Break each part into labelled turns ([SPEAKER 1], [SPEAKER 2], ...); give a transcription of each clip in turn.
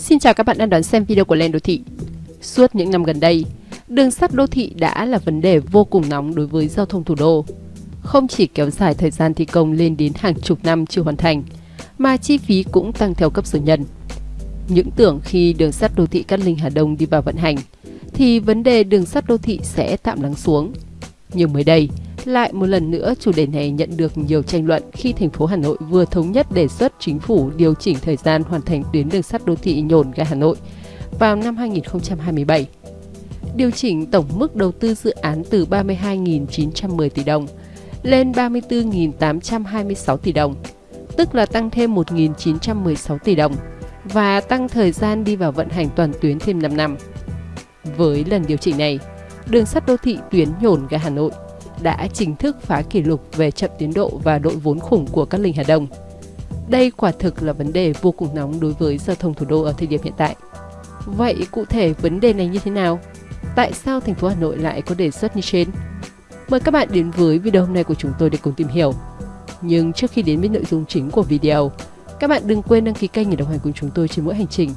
[SPEAKER 1] Xin chào các bạn đang đón xem video của Lên Đô Thị. Suốt những năm gần đây, đường sắt đô thị đã là vấn đề vô cùng nóng đối với giao thông thủ đô. Không chỉ kéo dài thời gian thi công lên đến hàng chục năm chưa hoàn thành, mà chi phí cũng tăng theo cấp số nhân. Những tưởng khi đường sắt đô thị Cát Linh Hà Đông đi vào vận hành, thì vấn đề đường sắt đô thị sẽ tạm lắng xuống. Nhưng mới đây, lại một lần nữa chủ đề này nhận được nhiều tranh luận khi thành phố Hà Nội vừa thống nhất đề xuất chính phủ điều chỉnh thời gian hoàn thành tuyến đường sắt đô thị nhổn ga Hà Nội vào năm 2027. Điều chỉnh tổng mức đầu tư dự án từ 32.910 tỷ đồng lên 34.826 tỷ đồng, tức là tăng thêm 1.916 tỷ đồng và tăng thời gian đi vào vận hành toàn tuyến thêm 5 năm. Với lần điều chỉnh này, đường sắt đô thị tuyến nhổn ga Hà Nội đã chính thức phá kỷ lục về chậm tiến độ và đội vốn khủng của các linh Hà Đông. Đây quả thực là vấn đề vô cùng nóng đối với giao thông thủ đô ở thời điểm hiện tại. Vậy cụ thể vấn đề này như thế nào? Tại sao thành phố Hà Nội lại có đề xuất như trên? Mời các bạn đến với video hôm nay của chúng tôi để cùng tìm hiểu. Nhưng trước khi đến với nội dung chính của video, các bạn đừng quên đăng ký kênh để đồng hành cùng chúng tôi trên mỗi hành trình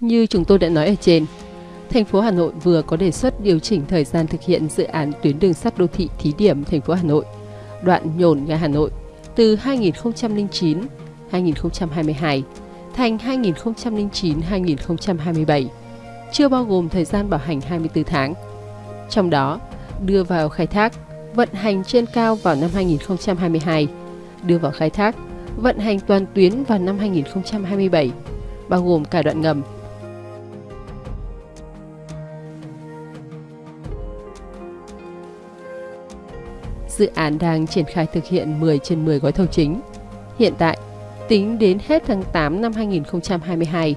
[SPEAKER 1] Như chúng tôi đã nói ở trên, thành phố Hà Nội vừa có đề xuất điều chỉnh thời gian thực hiện dự án tuyến đường sắt đô thị thí điểm thành phố Hà Nội, đoạn nhổn ga Hà Nội từ 2009 2022 thành 2009-2027, chưa bao gồm thời gian bảo hành 24 tháng. Trong đó, đưa vào khai thác, vận hành trên cao vào năm 2022, đưa vào khai thác, vận hành toàn tuyến vào năm 2027, bao gồm cả đoạn ngầm dự án đang triển khai thực hiện 10 trên 10 gói thầu chính. Hiện tại, tính đến hết tháng 8 năm 2022,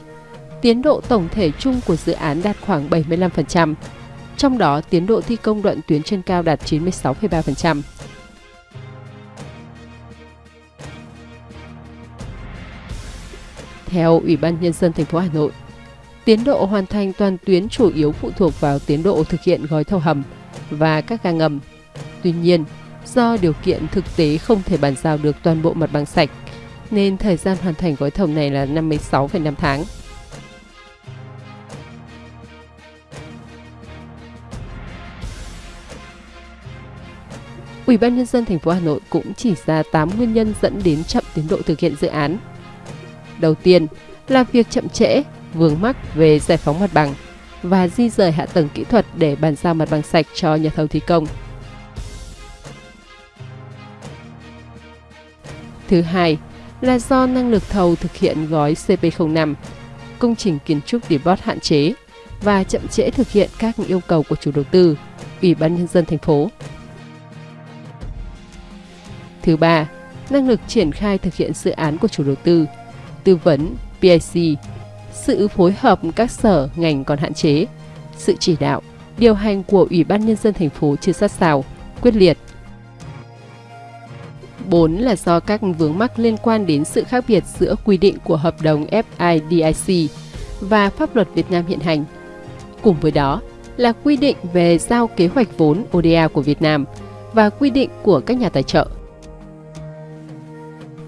[SPEAKER 1] tiến độ tổng thể chung của dự án đạt khoảng 75%, trong đó tiến độ thi công đoạn tuyến trên cao đạt 96,3%. Theo Ủy ban Nhân dân thành phố Hà Nội, tiến độ hoàn thành toàn tuyến chủ yếu phụ thuộc vào tiến độ thực hiện gói thầu hầm và các ga ngầm. Tuy nhiên, do điều kiện thực tế không thể bàn giao được toàn bộ mặt bằng sạch, nên thời gian hoàn thành gói thầu này là 56,5 tháng. Ủy ban nhân dân thành phố Hà Nội cũng chỉ ra 8 nguyên nhân dẫn đến chậm tiến độ thực hiện dự án. Đầu tiên là việc chậm trễ, vướng mắc về giải phóng mặt bằng và di rời hạ tầng kỹ thuật để bàn giao mặt bằng sạch cho nhà thầu thi công. Thứ hai là do năng lực thầu thực hiện gói CP05, công trình kiến trúc debot hạn chế và chậm trễ thực hiện các yêu cầu của chủ đầu tư, Ủy ban Nhân dân thành phố. Thứ ba, năng lực triển khai thực hiện dự án của chủ đầu tư, tư vấn, PIC, sự phối hợp các sở ngành còn hạn chế, sự chỉ đạo, điều hành của Ủy ban Nhân dân thành phố chưa sát sao, quyết liệt 4 là do các vướng mắc liên quan đến sự khác biệt giữa quy định của hợp đồng FIDIC và pháp luật Việt Nam hiện hành. Cùng với đó là quy định về giao kế hoạch vốn ODA của Việt Nam và quy định của các nhà tài trợ.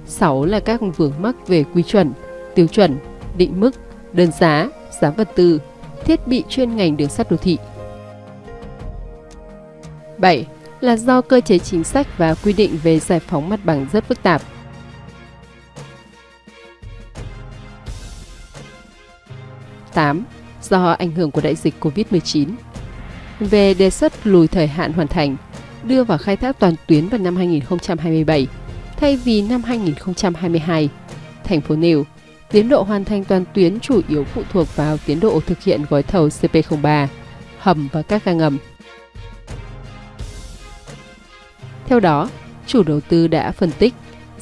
[SPEAKER 1] 6 là các vướng mắc về quy chuẩn, tiêu chuẩn, định mức, đơn giá, giá vật tư, thiết bị chuyên ngành đường sắt đô thị. 7 là do cơ chế chính sách và quy định về giải phóng mặt bằng rất phức tạp. Tám, Do ảnh hưởng của đại dịch COVID-19. Về đề xuất lùi thời hạn hoàn thành, đưa vào khai thác toàn tuyến vào năm 2027 thay vì năm 2022, thành phố nêu tiến độ hoàn thành toàn tuyến chủ yếu phụ thuộc vào tiến độ thực hiện gói thầu CP03, hầm và các ga ngầm. Theo đó, chủ đầu tư đã phân tích,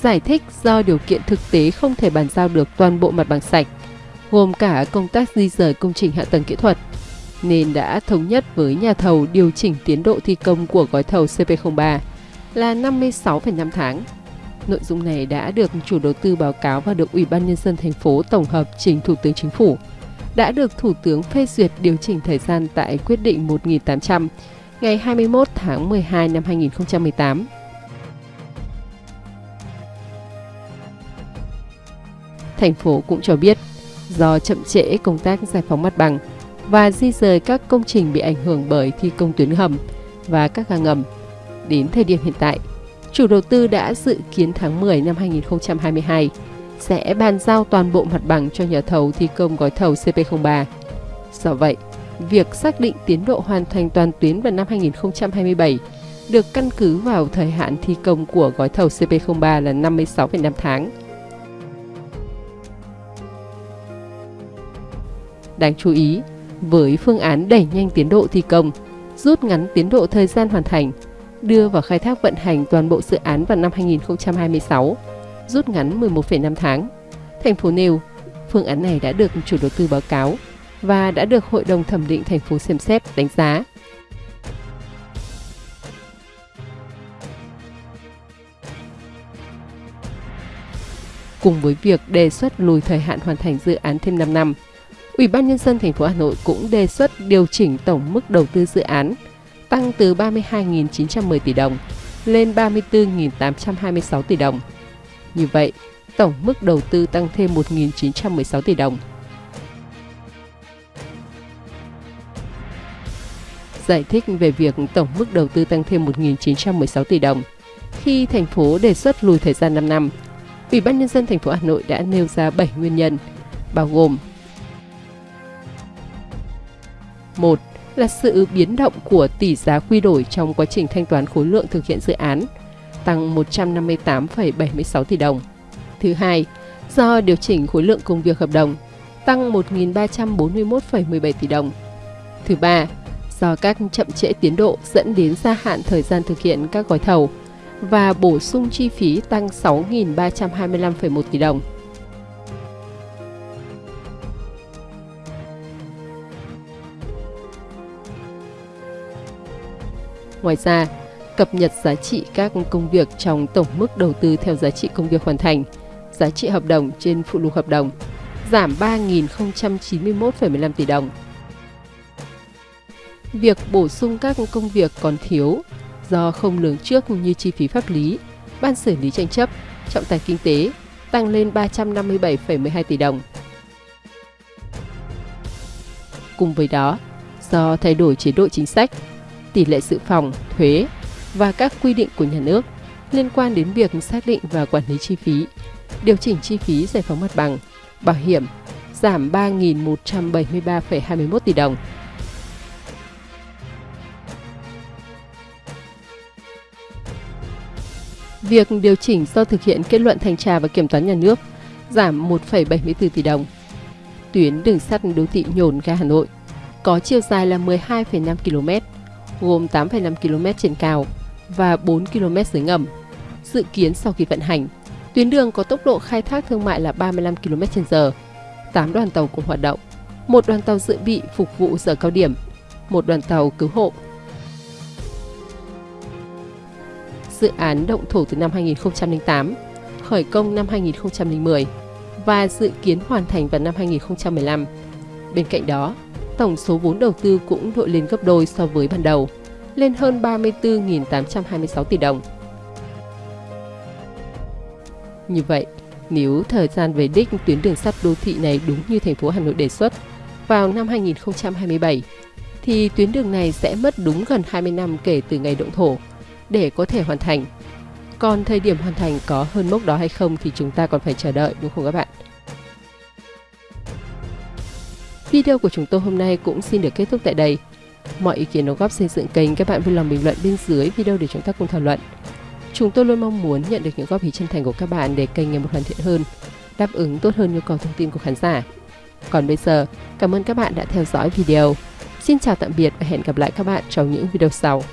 [SPEAKER 1] giải thích do điều kiện thực tế không thể bàn giao được toàn bộ mặt bằng sạch, gồm cả công tác di rời công trình hạ tầng kỹ thuật, nên đã thống nhất với nhà thầu điều chỉnh tiến độ thi công của gói thầu CP03 là 56,5 tháng. Nội dung này đã được chủ đầu tư báo cáo và được Ủy ban Nhân dân thành phố tổng hợp trình Thủ tướng Chính phủ, đã được Thủ tướng phê duyệt điều chỉnh thời gian tại quyết định 1800 ngày 21 tháng 12 năm 2018. Thành phố cũng cho biết, do chậm trễ công tác giải phóng mặt bằng và di rời các công trình bị ảnh hưởng bởi thi công tuyến hầm và các ga ngầm, đến thời điểm hiện tại, chủ đầu tư đã dự kiến tháng 10 năm 2022 sẽ bàn giao toàn bộ mặt bằng cho nhà thầu thi công gói thầu CP03. Do vậy, việc xác định tiến độ hoàn thành toàn tuyến vào năm 2027 được căn cứ vào thời hạn thi công của gói thầu CP03 là 56,5 tháng. Đáng chú ý, với phương án đẩy nhanh tiến độ thi công, rút ngắn tiến độ thời gian hoàn thành, đưa vào khai thác vận hành toàn bộ dự án vào năm 2026, rút ngắn 11,5 tháng. Thành phố nêu, phương án này đã được chủ đầu tư báo cáo và đã được Hội đồng thẩm định thành phố xem xét đánh giá. Cùng với việc đề xuất lùi thời hạn hoàn thành dự án thêm 5 năm, Ủy ban nhân dân thành phố Hà Nội cũng đề xuất điều chỉnh tổng mức đầu tư dự án tăng từ 32.910 tỷ đồng lên 34.826 tỷ đồng. Như vậy, tổng mức đầu tư tăng thêm 1.916 tỷ đồng. Giải thích về việc tổng mức đầu tư tăng thêm 1.916 tỷ đồng, khi thành phố đề xuất lùi thời gian 5 năm, Ủy ban nhân dân thành phố Hà Nội đã nêu ra 7 nguyên nhân, bao gồm 1 là sự biến động của tỷ giá quy đổi trong quá trình thanh toán khối lượng thực hiện dự án, tăng 158,76 tỷ đồng. Thứ hai, do điều chỉnh khối lượng công việc hợp đồng, tăng 1.341,17 tỷ đồng. Thứ ba, do các chậm trễ tiến độ dẫn đến gia hạn thời gian thực hiện các gói thầu và bổ sung chi phí tăng 6.325,1 tỷ đồng. Ngoài ra, cập nhật giá trị các công việc trong tổng mức đầu tư theo giá trị công việc hoàn thành, giá trị hợp đồng trên phụ lục hợp đồng, giảm 3.091,15 tỷ đồng. Việc bổ sung các công việc còn thiếu do không lường trước như chi phí pháp lý, ban xử lý tranh chấp, trọng tài kinh tế tăng lên 357,12 tỷ đồng. Cùng với đó, do thay đổi chế độ chính sách, tỷ lệ dự phòng, thuế và các quy định của nhà nước liên quan đến việc xác định và quản lý chi phí, điều chỉnh chi phí giải phóng mặt bằng, bảo hiểm giảm 3.173,21 tỷ đồng. Việc điều chỉnh do thực hiện kết luận thanh tra và kiểm toán nhà nước giảm 1,74 tỷ đồng. Tuyến đường sắt đô thị nhổn ga Hà Nội có chiều dài là 12,5 km, gồm 8,5 km trên cao và 4 km dưới ngầm. Dự kiến sau khi vận hành, tuyến đường có tốc độ khai thác thương mại là 35 km h 8 đoàn tàu cùng hoạt động, một đoàn tàu dự bị phục vụ giờ cao điểm, một đoàn tàu cứu hộ. Dự án động thổ từ năm 2008, khởi công năm 2010 và dự kiến hoàn thành vào năm 2015. Bên cạnh đó, tổng số vốn đầu tư cũng đội lên gấp đôi so với ban đầu, lên hơn 34.826 tỷ đồng. Như vậy, nếu thời gian về đích tuyến đường sắt đô thị này đúng như thành phố Hà Nội đề xuất vào năm 2027, thì tuyến đường này sẽ mất đúng gần 20 năm kể từ ngày động thổ để có thể hoàn thành. Còn thời điểm hoàn thành có hơn mốc đó hay không thì chúng ta còn phải chờ đợi đúng không các bạn? Video của chúng tôi hôm nay cũng xin được kết thúc tại đây. Mọi ý kiến đóng góp xây dựng kênh các bạn vui lòng bình luận bên dưới video để chúng ta cùng thảo luận. Chúng tôi luôn mong muốn nhận được những góp ý chân thành của các bạn để kênh ngày một hoàn thiện hơn, đáp ứng tốt hơn nhu cầu thông tin của khán giả. Còn bây giờ, cảm ơn các bạn đã theo dõi video. Xin chào tạm biệt và hẹn gặp lại các bạn trong những video sau.